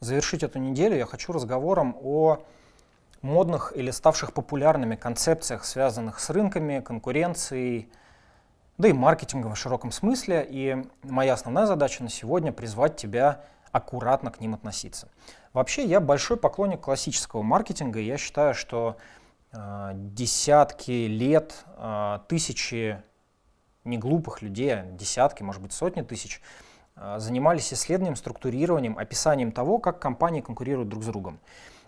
Завершить эту неделю я хочу разговором о модных или ставших популярными концепциях, связанных с рынками, конкуренцией, да и маркетингом в широком смысле. И моя основная задача на сегодня — призвать тебя аккуратно к ним относиться. Вообще, я большой поклонник классического маркетинга, и я считаю, что э, десятки лет, э, тысячи неглупых людей, десятки, может быть, сотни тысяч, занимались исследованием, структурированием, описанием того, как компании конкурируют друг с другом.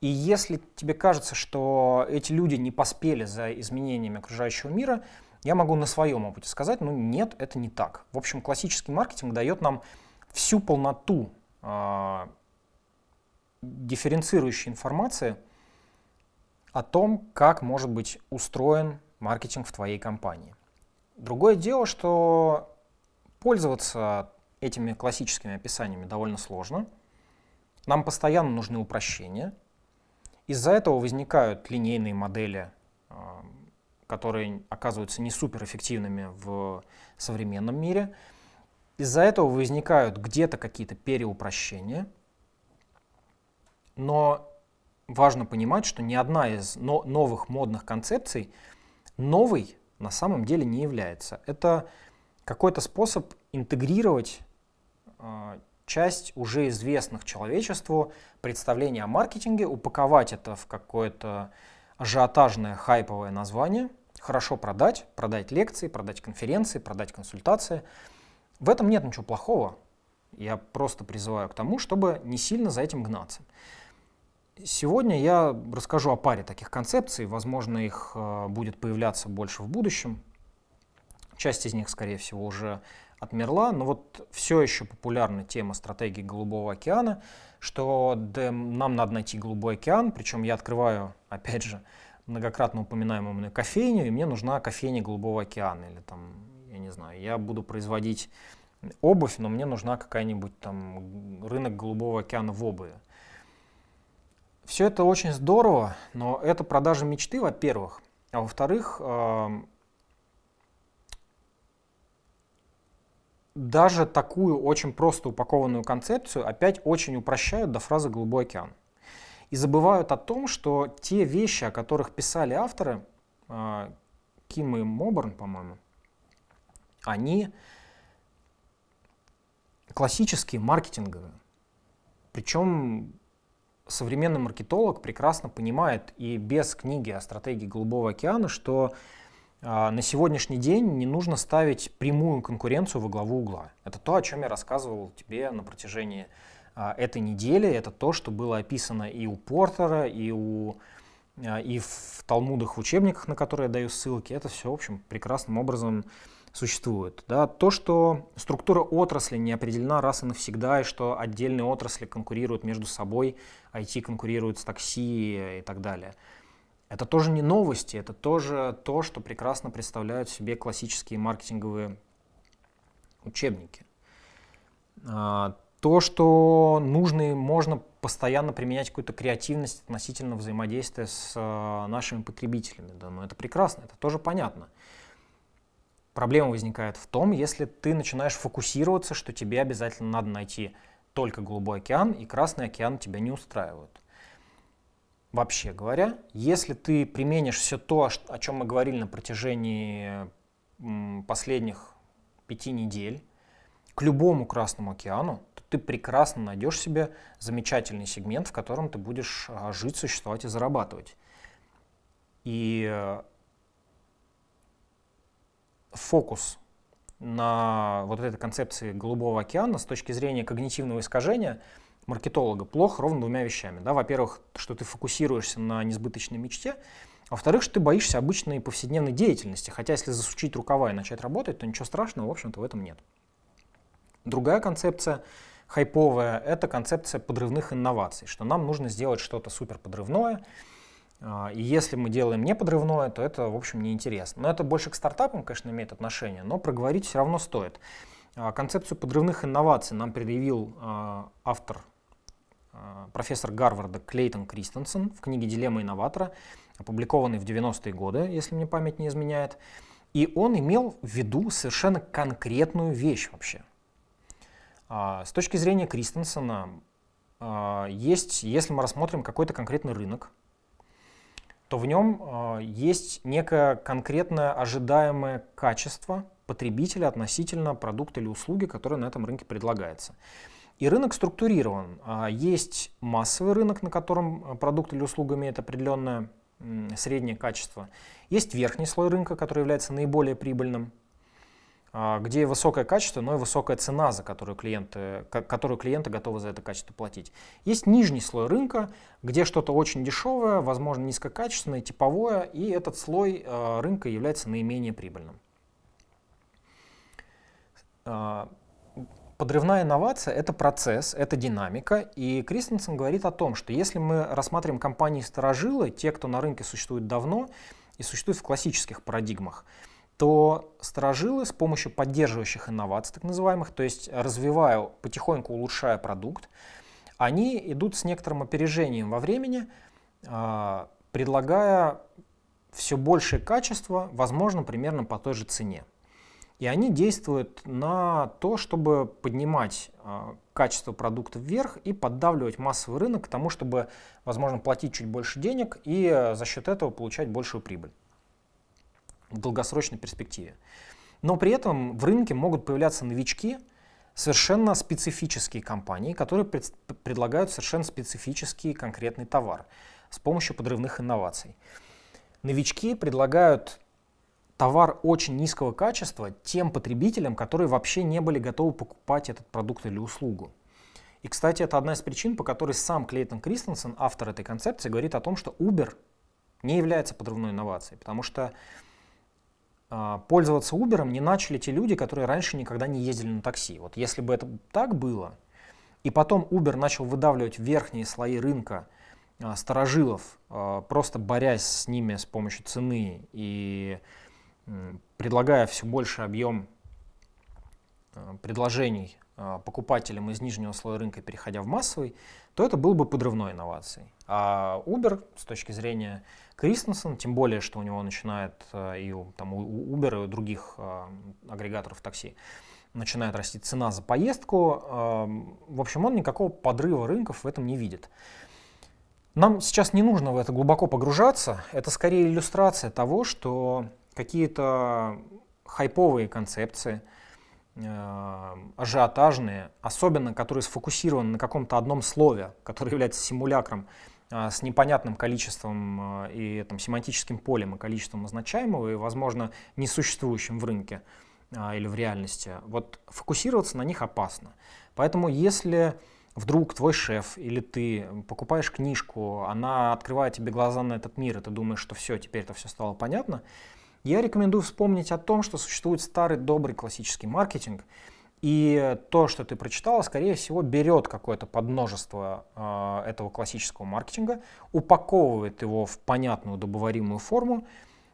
И если тебе кажется, что эти люди не поспели за изменениями окружающего мира, я могу на своем опыте сказать, ну нет, это не так. В общем, классический маркетинг дает нам всю полноту э, дифференцирующей информации о том, как может быть устроен маркетинг в твоей компании. Другое дело, что пользоваться этими классическими описаниями довольно сложно. Нам постоянно нужны упрощения. Из-за этого возникают линейные модели, а, которые оказываются не суперэффективными в современном мире. Из-за этого возникают где-то какие-то переупрощения. Но важно понимать, что ни одна из новых модных концепций новой на самом деле не является. Это какой-то способ интегрировать часть уже известных человечеству представлений о маркетинге, упаковать это в какое-то ажиотажное хайповое название, хорошо продать, продать лекции, продать конференции, продать консультации. В этом нет ничего плохого. Я просто призываю к тому, чтобы не сильно за этим гнаться. Сегодня я расскажу о паре таких концепций, возможно, их э, будет появляться больше в будущем. Часть из них, скорее всего, уже отмерла, но вот все еще популярна тема стратегии Голубого океана, что да, нам надо найти Голубой океан, причем я открываю, опять же, многократно упоминаемую мной кофейню, и мне нужна кофейня Голубого океана, или там, я не знаю, я буду производить обувь, но мне нужна какая-нибудь там рынок Голубого океана в обуви. Все это очень здорово, но это продажа мечты, во-первых. А во-вторых, даже такую очень просто упакованную концепцию опять очень упрощают до фразы «голубой океан». И забывают о том, что те вещи, о которых писали авторы, э, Ким и Моборн, по-моему, они классические, маркетинговые. Причем современный маркетолог прекрасно понимает и без книги о стратегии Голубого океана, что а, на сегодняшний день не нужно ставить прямую конкуренцию во главу угла. Это то, о чем я рассказывал тебе на протяжении а, этой недели. Это то, что было описано и у Портера, и, у, а, и в Талмудах, в учебниках, на которые я даю ссылки. Это все, в общем, прекрасным образом существует. Да? То, что структура отрасли не определена раз и навсегда, и что отдельные отрасли конкурируют между собой, IT конкурирует с такси и так далее. Это тоже не новости, это тоже то, что прекрасно представляют себе классические маркетинговые учебники. А, то, что нужно и можно постоянно применять какую-то креативность относительно взаимодействия с а, нашими потребителями. Да, ну это прекрасно, это тоже понятно. Проблема возникает в том, если ты начинаешь фокусироваться, что тебе обязательно надо найти только Голубой океан, и Красный океан тебя не устраивают. Вообще говоря, если ты применишь все то, о чем мы говорили на протяжении последних пяти недель, к любому Красному океану, то ты прекрасно найдешь себе замечательный сегмент, в котором ты будешь а, жить, существовать и зарабатывать. И э, фокус на вот этой концепции Голубого океана с точки зрения когнитивного искажения маркетолога плох ровно двумя вещами. Да? Во-первых, что ты фокусируешься на несбыточной мечте, во-вторых, что ты боишься обычной повседневной деятельности. Хотя если засучить рукава и начать работать, то ничего страшного, в общем-то, в этом нет. Другая концепция хайповая — это концепция подрывных инноваций, что нам нужно сделать что-то супер подрывное, а, и если мы делаем не подрывное, то это, в общем, неинтересно. Но это больше к стартапам, конечно, имеет отношение, но проговорить все равно стоит. А, концепцию подрывных инноваций нам предъявил а, автор, профессор Гарварда Клейтон Кристенсен в книге «Дилемма инноватора», опубликованной в 90-е годы, если мне память не изменяет. И он имел в виду совершенно конкретную вещь вообще. С точки зрения Кристенсена, э, есть, если мы рассмотрим какой-то конкретный рынок, то в нем э, есть некое конкретное ожидаемое качество потребителя относительно продукта или услуги, который на этом рынке предлагается. И рынок структурирован. Есть массовый рынок, на котором продукт или услуга имеет определенное среднее качество. Есть верхний слой рынка, который является наиболее прибыльным, а, где высокое качество, но и высокая цена, за которую клиенты, которую клиенты готовы за это качество платить. Есть нижний слой рынка, где что-то очень дешевое, возможно низкокачественное, типовое, и этот слой а, рынка является наименее прибыльным. Подрывная инновация — это процесс, это динамика, и Кристенсен говорит о том, что если мы рассматриваем компании-старожилы, те, кто на рынке существует давно и существует в классических парадигмах, то старожилы с помощью поддерживающих инноваций, так называемых, то есть развивая, потихоньку улучшая продукт, они идут с некоторым опережением во времени, а, предлагая все большее качество, возможно, примерно по той же цене. И они действуют на то, чтобы поднимать э, качество продукта вверх и поддавливать массовый рынок к тому, чтобы, возможно, платить чуть больше денег и э, за счет этого получать большую прибыль в долгосрочной перспективе. Но при этом в рынке могут появляться новички, совершенно специфические компании, которые пред, предлагают совершенно специфический конкретный товар с помощью подрывных инноваций. Новички предлагают товар очень низкого качества тем потребителям, которые вообще не были готовы покупать этот продукт или услугу. И, кстати, это одна из причин, по которой сам Клейтон Кристенсен, автор этой концепции, говорит о том, что Uber не является подрывной инновацией, потому что э, пользоваться Uber не начали те люди, которые раньше никогда не ездили на такси. Вот если бы это так было, и потом Uber начал выдавливать верхние слои рынка э, старожилов, э, просто борясь с ними с помощью цены и предлагая все больше объем э, предложений э, покупателям из нижнего слоя рынка, переходя в массовый, то это был бы подрывной инновацией. А Uber с точки зрения Кристенсен, тем более, что у него начинает э, и у, там, у Uber и у других агрегаторов такси, начинает расти цена за поездку. В общем, он никакого подрыва рынков в этом не видит. Нам сейчас не нужно в это глубоко погружаться. Это скорее иллюстрация того, что какие-то хайповые концепции, э, ажиотажные, особенно которые сфокусированы на каком-то одном слове, которое является симулякром э, с непонятным количеством э, и там, семантическим полем и количеством означаемого и, возможно, несуществующим в рынке или в реальности, вот фокусироваться на них опасно. Поэтому если вдруг твой шеф или ты покупаешь книжку, она открывает тебе глаза на этот мир, и ты думаешь, что все, теперь это все стало понятно, я рекомендую вспомнить о том, что существует старый добрый классический маркетинг, и то, что ты прочитала, скорее всего, берет какое-то подмножество э, этого классического маркетинга, упаковывает его в понятную добываримую форму,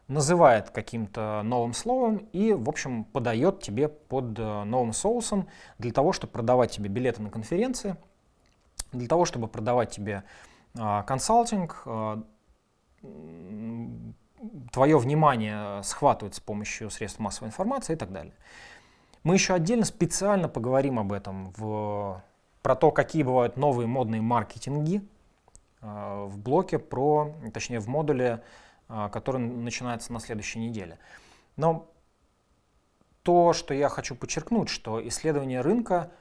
называет каким-то новым словом и, в общем, подает тебе под э, новым соусом для того, чтобы продавать тебе билеты на конференции, для того, чтобы продавать тебе э, консалтинг, э, твое внимание схватывает с помощью средств массовой информации и так далее. Мы еще отдельно специально поговорим об этом, в, про то, какие бывают новые модные маркетинги э, в блоке про, точнее в модуле, э, который начинается на следующей неделе. Но то, что я хочу подчеркнуть, что исследование рынка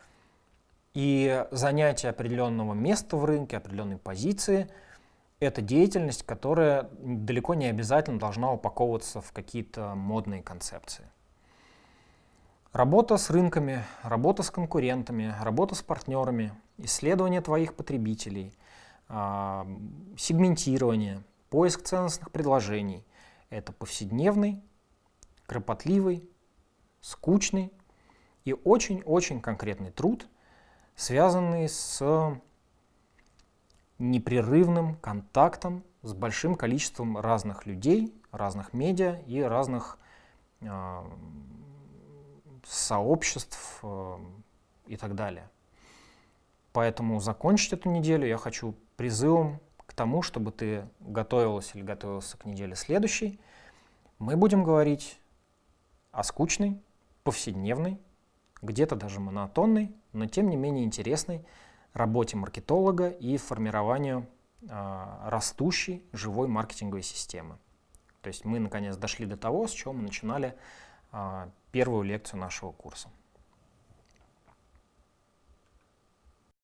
и занятие определенного места в рынке, определенной позиции – это деятельность, которая далеко не обязательно должна упаковываться в какие-то модные концепции. Работа с рынками, работа с конкурентами, работа с партнерами, исследование твоих потребителей, а, сегментирование, поиск ценностных предложений – это повседневный, кропотливый, скучный и очень-очень конкретный труд, связанный с непрерывным контактом с большим количеством разных людей, разных медиа и разных э, сообществ э, и так далее. Поэтому закончить эту неделю я хочу призывом к тому, чтобы ты готовилась или готовился к неделе следующей. Мы будем говорить о скучной, повседневной, где-то даже монотонной, но тем не менее интересной работе маркетолога и формированию а, растущей живой маркетинговой системы. То есть мы наконец дошли до того, с чего мы начинали а, первую лекцию нашего курса.